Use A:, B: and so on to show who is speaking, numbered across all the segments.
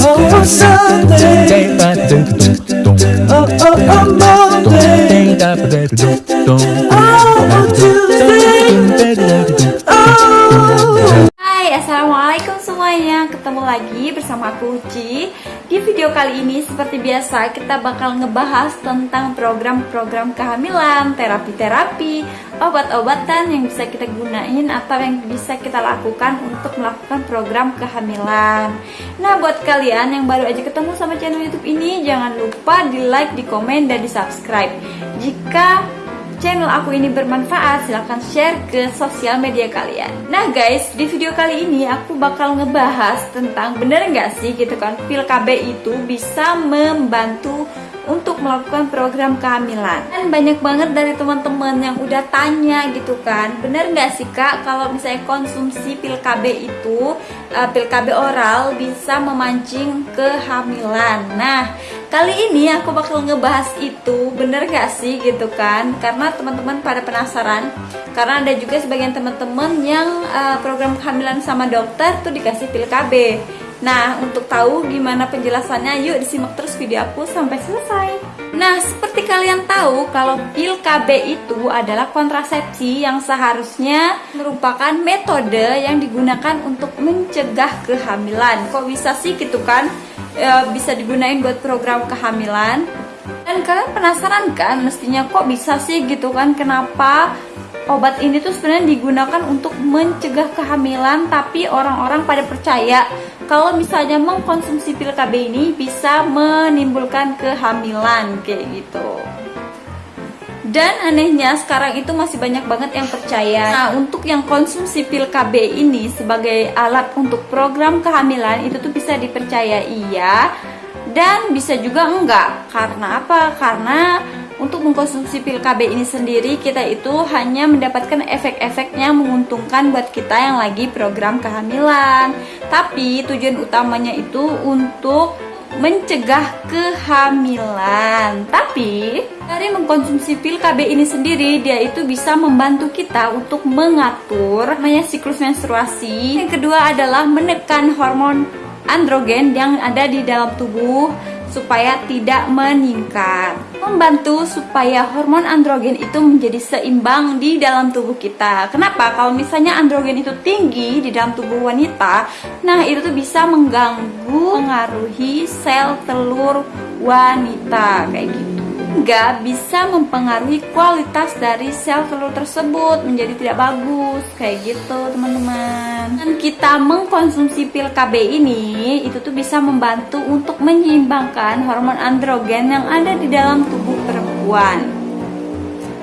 A: Oh, Sunday. Oh, oh, oh, Monday. Oh, Tuesday. Oh.
B: Assalamualaikum semuanya. Ketemu lagi bersama aku Uci di video kali ini seperti biasa kita bakal ngebahas tentang program-program kehamilan terapi-terapi obat-obatan yang bisa kita gunain atau yang bisa kita lakukan untuk melakukan program kehamilan. Nah buat kalian yang baru aja ketemu sama channel youtube ini jangan lupa di like, di komen, dan di subscribe jika channel aku ini bermanfaat, silahkan share ke sosial media kalian. Nah guys, di video kali ini aku bakal ngebahas tentang bener nggak sih gitu kan, pil KB itu bisa membantu untuk melakukan program kehamilan. Dan banyak banget dari teman-teman yang udah tanya gitu kan. Bener nggak sih kak kalau misalnya konsumsi pil KB itu uh, pil KB oral bisa memancing kehamilan? Nah kali ini aku bakal ngebahas itu. Bener gak sih gitu kan? Karena teman-teman pada penasaran. Karena ada juga sebagian teman-teman yang uh, program kehamilan sama dokter tuh dikasih pil KB Nah, untuk tahu gimana penjelasannya, yuk disimak terus video aku sampai selesai. Nah, seperti kalian tahu, kalau pil KB itu adalah kontrasepsi yang seharusnya merupakan metode yang digunakan untuk mencegah kehamilan. Kok bisa sih gitu kan? E, bisa digunain buat program kehamilan. Dan kalian penasaran kan, mestinya kok bisa sih gitu kan? Kenapa obat ini tuh sebenarnya digunakan untuk mencegah kehamilan tapi orang-orang pada percaya kalau misalnya mengkonsumsi pil KB ini bisa menimbulkan kehamilan kayak gitu. Dan anehnya sekarang itu masih banyak banget yang percaya. Nah untuk yang konsumsi pil KB ini sebagai alat untuk program kehamilan itu tuh bisa dipercaya iya Dan bisa juga enggak. Karena apa? Karena untuk mengkonsumsi pil KB ini sendiri kita itu hanya mendapatkan efek-efek yang menguntungkan buat kita yang lagi program kehamilan. Tapi tujuan utamanya itu untuk mencegah kehamilan. Tapi dari mengkonsumsi pil KB ini sendiri dia itu bisa membantu kita untuk mengatur namanya siklus menstruasi. Yang kedua adalah menekan hormon androgen yang ada di dalam tubuh supaya tidak meningkat. Membantu supaya hormon androgen itu menjadi seimbang di dalam tubuh kita. Kenapa? Kalau misalnya androgen itu tinggi di dalam tubuh wanita, nah itu tuh bisa mengganggu, mengaruhi sel telur wanita kayak gitu juga bisa mempengaruhi kualitas dari sel telur tersebut menjadi tidak bagus. Kayak gitu teman-teman. Dan kita mengkonsumsi pil KB ini itu tuh bisa membantu untuk menyeimbangkan hormon androgen yang ada di dalam tubuh perempuan.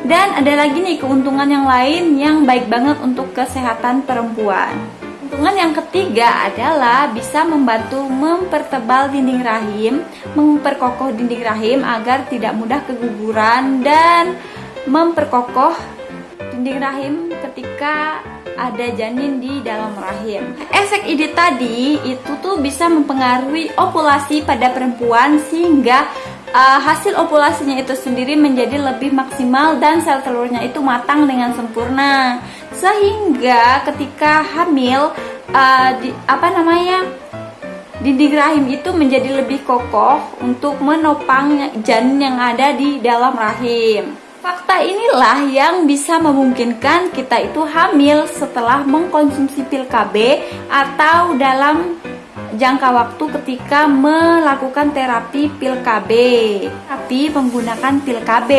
B: Dan ada lagi nih keuntungan yang lain yang baik banget untuk kesehatan perempuan Keuntungan yang ketiga adalah bisa membantu mempertebal dinding rahim, memperkokoh dinding rahim agar tidak mudah keguguran dan memperkokoh dinding rahim ketika ada janin di dalam rahim. Efek ide tadi itu tuh bisa mempengaruhi ovulasi pada perempuan sehingga uh, hasil ovulasinya itu sendiri menjadi lebih maksimal dan sel telurnya itu matang dengan sempurna sehingga ketika hamil uh, di, apa namanya dinding rahim itu menjadi lebih kokoh untuk menopang janin yang ada di dalam rahim. Fakta inilah yang bisa memungkinkan kita itu hamil setelah mengkonsumsi pil KB atau dalam jangka waktu ketika melakukan terapi pil KB tapi menggunakan pil KB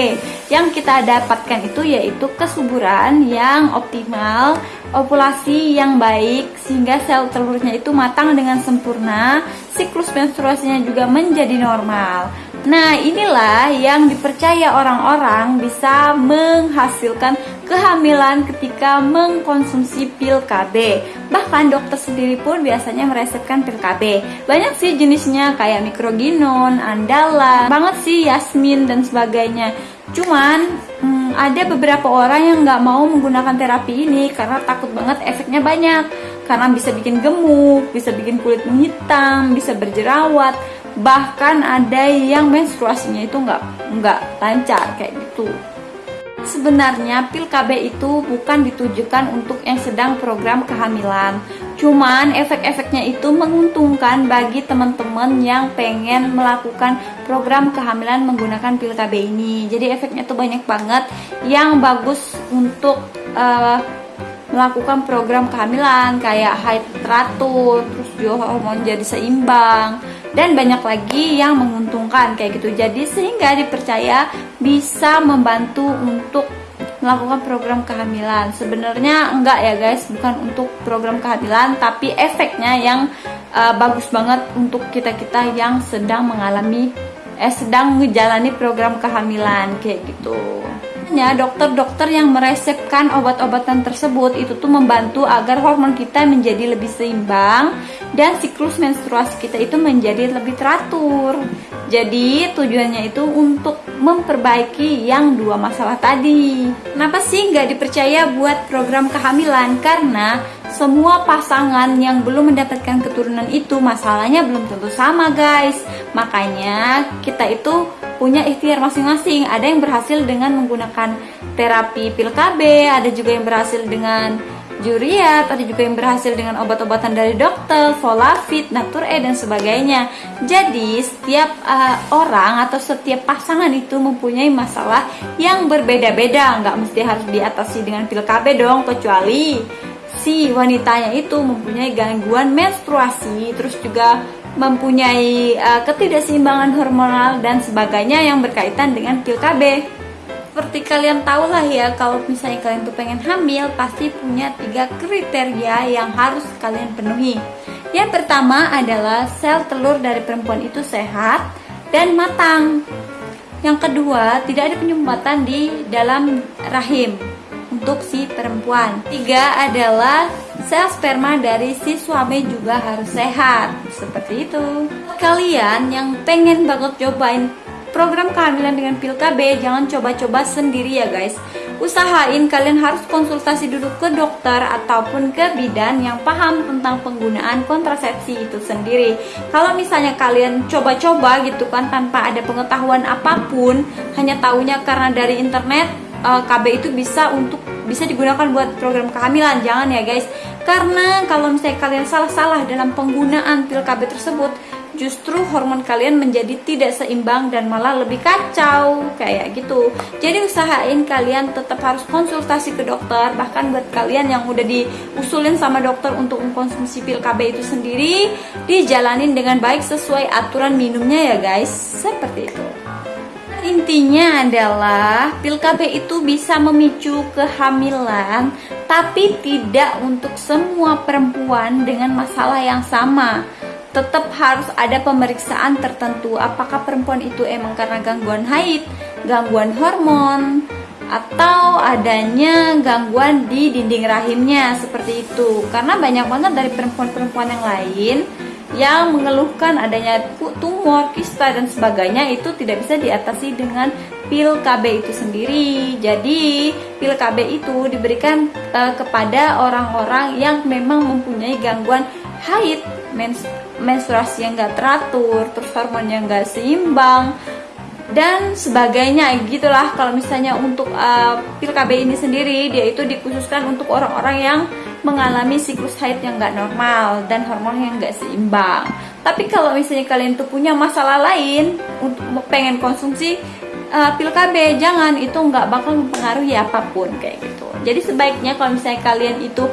B: yang kita dapatkan itu yaitu kesuburan yang optimal ovulasi yang baik sehingga sel telurnya itu matang dengan sempurna siklus menstruasinya juga menjadi normal. Nah inilah yang dipercaya orang-orang bisa menghasilkan kehamilan ketika mengkonsumsi pil KB Bahkan dokter sendiri pun biasanya meresepkan pil KB Banyak sih jenisnya kayak mikroginon, andala, banget sih yasmin dan sebagainya. Cuman hmm, ada beberapa orang yang nggak mau menggunakan terapi ini karena takut banget efeknya banyak. Karena bisa bikin gemuk, bisa bikin kulit menghitam, bisa berjerawat. Bahkan ada yang menstruasinya itu nggak nggak lancar kayak gitu sebenarnya pil KB itu bukan ditujukan untuk yang sedang program kehamilan Cuman efek-efeknya itu menguntungkan bagi teman-teman yang pengen melakukan program kehamilan menggunakan pil KB ini. Jadi efeknya tuh banyak banget yang bagus untuk uh, melakukan program kehamilan kayak haid teratur, terus juga hormon jadi seimbang dan banyak lagi yang menguntungkan kayak gitu. Jadi sehingga dipercaya bisa membantu untuk melakukan program kehamilan. Sebenarnya enggak ya guys, bukan untuk program kehamilan, tapi efeknya yang uh, bagus banget untuk kita-kita yang sedang mengalami eh sedang menjalani program kehamilan kayak gitu. Dokter-dokter yang meresepkan obat-obatan tersebut itu tuh membantu agar hormon kita menjadi lebih seimbang dan siklus menstruasi kita itu menjadi lebih teratur. Jadi tujuannya itu untuk memperbaiki yang dua masalah tadi. Kenapa sih nggak dipercaya buat program kehamilan? Karena semua pasangan yang belum mendapatkan keturunan itu masalahnya belum tentu sama guys. Makanya kita itu punya ikhtiar masing-masing. Ada yang berhasil dengan menggunakan terapi pil KB, ada juga yang berhasil dengan juriat, ada juga yang berhasil dengan obat-obatan dari dokter, Natur E dan sebagainya. Jadi setiap uh, orang atau setiap pasangan itu mempunyai masalah yang berbeda-beda, nggak mesti harus diatasi dengan pil KB dong, kecuali si wanitanya itu mempunyai gangguan menstruasi, terus juga mempunyai uh, ketidakseimbangan hormonal dan sebagainya yang berkaitan dengan pil KB seperti kalian tahu lah ya kalau misalnya kalian tuh pengen hamil pasti punya tiga kriteria yang harus kalian penuhi. Yang pertama adalah sel telur dari perempuan itu sehat dan matang. Yang kedua tidak ada penyumbatan di dalam rahim untuk si perempuan. Tiga adalah sel sperma dari si suami juga harus sehat. Seperti itu. Kalian yang pengen banget cobain program kehamilan dengan pil KB jangan coba-coba sendiri ya guys. Usahain kalian harus konsultasi dulu ke dokter ataupun ke bidan yang paham tentang penggunaan kontrasepsi itu sendiri. Kalau misalnya kalian coba-coba gitu kan tanpa ada pengetahuan apa pun hanya tahunya karena dari internet eh, KB itu bisa untuk bisa digunakan buat program kehamilan. Jangan ya guys. Karena kalau misalnya kalian salah-salah dalam penggunaan pil KB tersebut justru hormon kalian menjadi tidak seimbang dan malah lebih kacau. Kayak gitu. Jadi usahain kalian tetap harus konsultasi ke dokter bahkan buat kalian yang udah diusulin sama dokter untuk mengkonsumsi pil KB itu sendiri dijalanin dengan baik sesuai aturan minumnya ya guys. Seperti itu intinya adalah pil KB itu bisa memicu kehamilan tapi tidak untuk semua perempuan dengan masalah yang sama. Tetap harus ada pemeriksaan tertentu apakah perempuan itu emang karena gangguan haid, gangguan hormon, atau adanya gangguan di dinding rahimnya seperti itu. Karena banyak banget dari perempuan-perempuan yang lain yang mengeluhkan adanya tumor, kista dan sebagainya itu tidak bisa diatasi dengan pil KB itu sendiri. Jadi, pil KB itu diberikan uh, kepada orang-orang yang memang mempunyai gangguan haid, mens menstruasi yang gak teratur, terus hormon yang gak seimbang, dan sebagainya gitulah kalau misalnya untuk uh, pil KB ini sendiri dia itu dikhususkan untuk orang-orang yang mengalami siklus haid yang gak normal dan hormon yang gak seimbang. Tapi kalau misalnya kalian tuh punya masalah lain untuk pengen konsumsi uh, pil KB jangan. Itu nggak bakal mempengaruhi apa pun kayak gitu. Jadi sebaiknya kalau misalnya kalian itu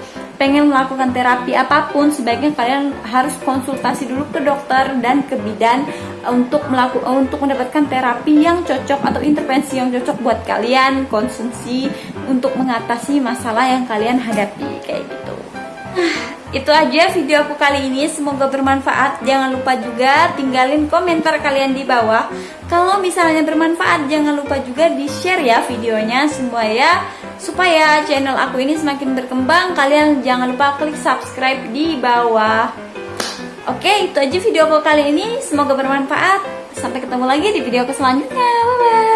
B: pengen melakukan terapi apa pun sebaiknya kalian harus konsultasi dulu ke dokter dan ke bidan untuk melakukan untuk mendapatkan terapi yang cocok atau intervensi yang cocok buat kalian konsumsi untuk mengatasi masalah yang kalian hadapi kayak gitu. Nah, itu aja video aku kali ini. Semoga bermanfaat. Jangan lupa juga tinggalin komentar kalian di bawah. Kalau misalnya bermanfaat jangan lupa juga di share ya videonya semua ya Supaya channel aku ini semakin berkembang, kalian jangan lupa klik subscribe di bawah. Oke, itu aja video aku kali ini. Semoga bermanfaat. Sampai ketemu lagi di video selanjutnya.